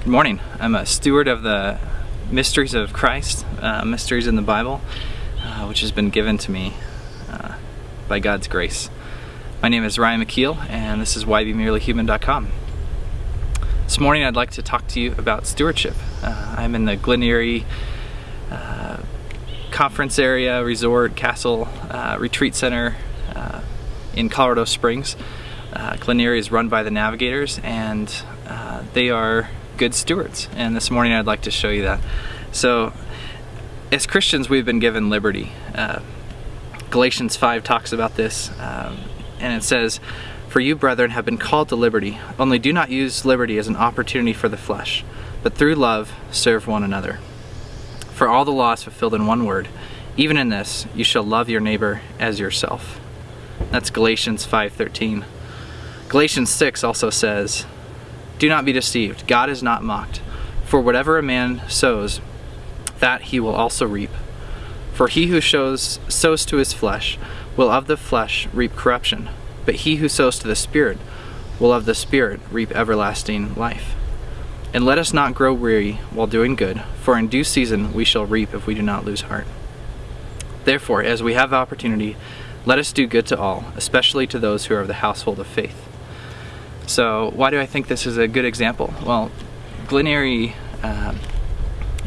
Good morning. I'm a steward of the mysteries of Christ, uh, mysteries in the Bible, uh, which has been given to me uh, by God's grace. My name is Ryan McKeel, and this is whybemerelyhuman.com. This morning I'd like to talk to you about stewardship. Uh, I'm in the Glen Eyrie uh, conference area, resort, castle, uh, retreat center in Colorado Springs. Glen Eyrie is run by the Navigators, and they are good stewards. And this morning I'd like to show you that. So, as Christians, we've been given liberty. Uh, Galatians 5 talks about this, um, and it says, For you, brethren, have been called to liberty, only do not use liberty as an opportunity for the flesh, but through love serve one another. For all the law is fulfilled in one word, even in this, you shall love your neighbor as yourself. That's Galatians 5.13. Galatians 6 also says, do not be deceived. God is not mocked. For whatever a man sows, that he will also reap. For he who sows to his flesh will of the flesh reap corruption, but he who sows to the Spirit will of the Spirit reap everlasting life. And let us not grow weary while doing good, for in due season we shall reap if we do not lose heart. Therefore, as we have opportunity, let us do good to all, especially to those who are of the household of faith. So why do I think this is a good example? Well, Glen uh,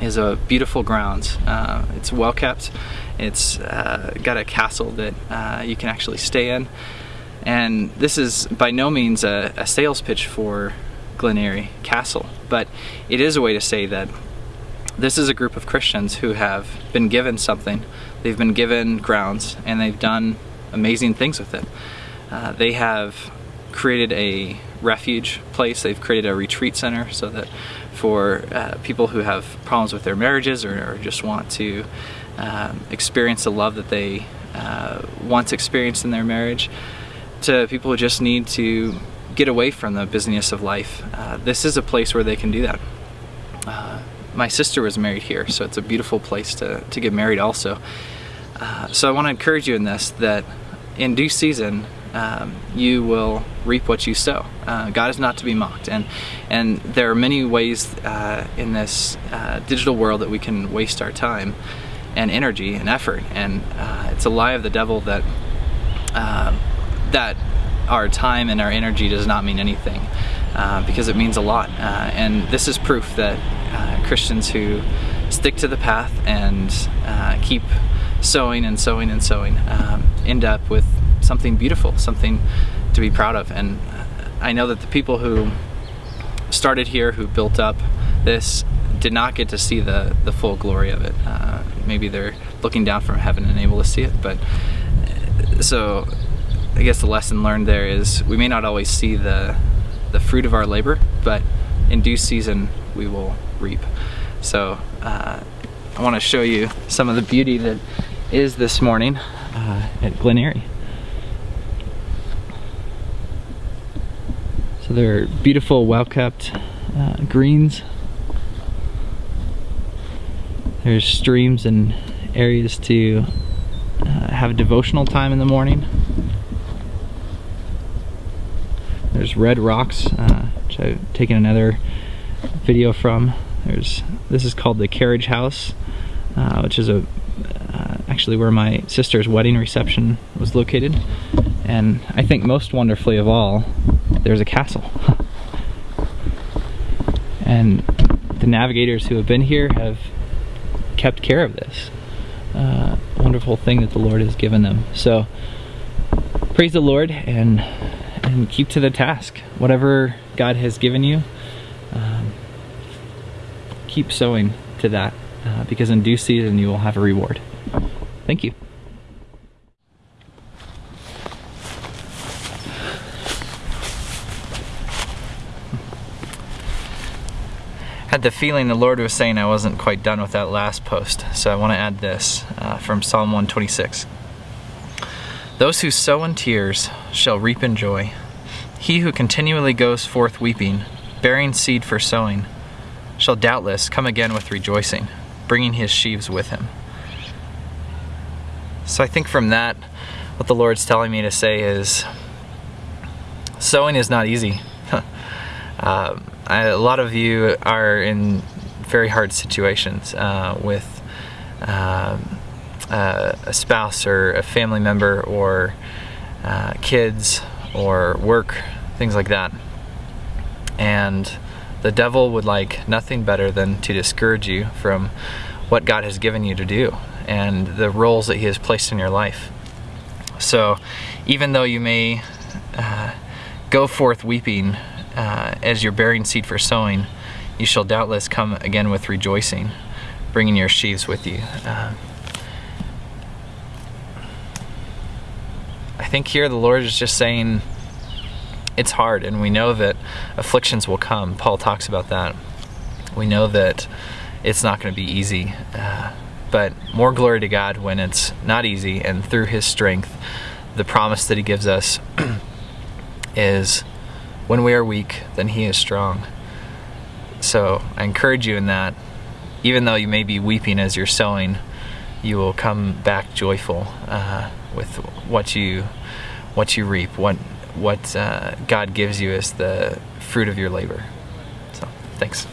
is a beautiful grounds. Uh, it's well kept. It's uh, got a castle that uh, you can actually stay in. And this is by no means a, a sales pitch for Glen Castle, but it is a way to say that this is a group of Christians who have been given something. They've been given grounds and they've done amazing things with it. Uh, they have created a refuge place. They've created a retreat center so that for uh, people who have problems with their marriages or, or just want to um, experience the love that they uh, once experienced in their marriage, to people who just need to get away from the busyness of life. Uh, this is a place where they can do that. Uh, my sister was married here, so it's a beautiful place to, to get married also. Uh, so I want to encourage you in this that in due season, um, you will reap what you sow. Uh, God is not to be mocked, and and there are many ways uh, in this uh, digital world that we can waste our time and energy and effort, and uh, it's a lie of the devil that uh, that our time and our energy does not mean anything uh, because it means a lot, and this is proof that Christians who stick to the path and keep sowing and sowing and sowing um, end up with something beautiful, something to be proud of. And I know that the people who started here, who built up this, did not get to see the, the full glory of it. Uh, maybe they're looking down from heaven and able to see it, but so I guess the lesson learned there is we may not always see the, the fruit of our labor, but in due season we will reap. So uh, I want to show you some of the beauty that is this morning uh, at Glen Eyrie. So they're beautiful, well-kept uh, greens. There's streams and areas to uh, have devotional time in the morning. There's red rocks, uh, which I've taken another video from. There's this is called the Carriage House, uh, which is a uh, actually where my sister's wedding reception was located. And I think most wonderfully of all, there's a castle. and the navigators who have been here have kept care of this uh, wonderful thing that the Lord has given them. So praise the Lord and and keep to the task. Whatever God has given you, um, keep sowing to that uh, because in due season you will have a reward. Thank you. Had the feeling the Lord was saying I wasn't quite done with that last post, so I want to add this uh, from Psalm 126. Those who sow in tears shall reap in joy. He who continually goes forth weeping, bearing seed for sowing, shall doubtless come again with rejoicing, bringing his sheaves with him. So I think from that, what the Lord's telling me to say is, sowing is not easy. uh, I, a lot of you are in very hard situations uh, with um, uh, a spouse or a family member or uh, kids or work, things like that. And the devil would like nothing better than to discourage you from what God has given you to do and the roles that He has placed in your life. So, even though you may uh, go forth weeping uh, as you're bearing seed for sowing, you shall doubtless come again with rejoicing, bringing your sheaves with you. Uh, I think here the Lord is just saying it's hard, and we know that afflictions will come. Paul talks about that. We know that it's not going to be easy, uh, but more glory to God when it's not easy, and through His strength, the promise that He gives us is when we are weak, then He is strong. So I encourage you in that. Even though you may be weeping as you're sowing, you will come back joyful uh, with what you what you reap, what what uh, God gives you as the fruit of your labor. So, thanks.